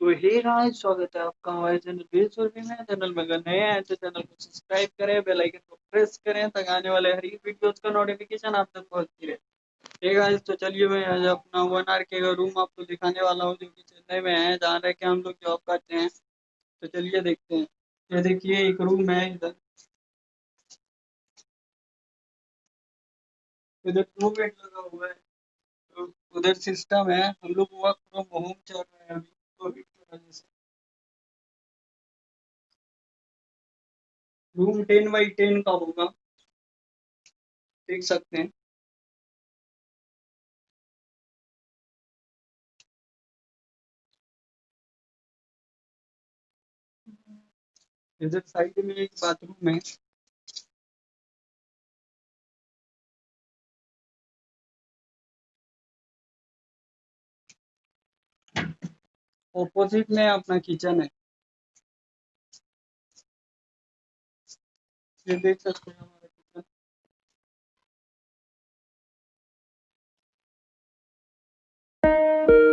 तो hey guys, स्वागत है आपका हमारे चैनल बेसुरभी में चैनल में अगर नए हैं तो चैनल को सब्सक्राइब करें बेल आइकन को प्रेस करें, ताकि आने वाले हर एक वीडियोस का नोटिफिकेशन आप तक पहुँचती रहे। हे गाइस तो चलिए मैं आज अपना वन आर के का रूम आपको दिखाने वाला हूँ, जो कि चेन्नई में है। जहाँ रह के हम लोग जॉब करते हैं। तो चलिए देखते हैं। ये देखिए, एक रूम है इधर। इधर टू बेड लगा हुआ है। तो उधर सिस्टम है। हम लोग वर्क फ्रॉम होम चल रहे रूम टेन बाई टेन का होगा। देख सकते हैं। इधर साइड में एक बाथरूम है। ऑपोजिट में अपना किचन है। ये देख सकते हैं हमारा किचन वाटर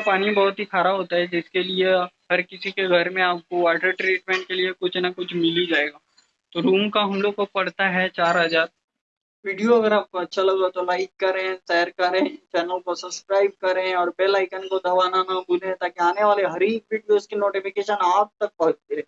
पानी बहुत ही खारा होता है, जिसके लिए हर किसी के घर में आपको वाटर ट्रीटमेंट के लिए कुछ ना कुछ मिल ही जाएगा। तो रूम का हम लोग को पड़ता है चार हज़ार। वीडियो अगर आपको अच्छा लगा तो लाइक करें शेयर करें चैनल को सब्सक्राइब करें और बेल आइकन को दबाना ना भूलें, ताकि आने वाले हर एक वीडियोस की नोटिफिकेशन आप तक पहुँचती रहे